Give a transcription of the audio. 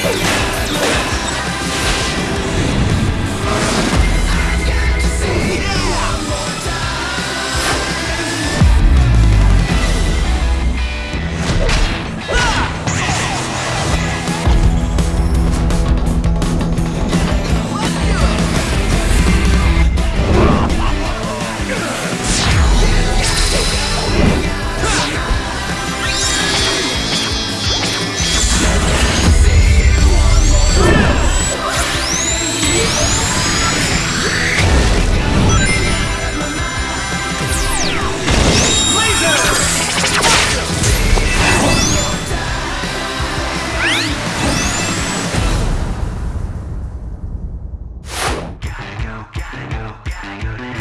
Thank Thank you.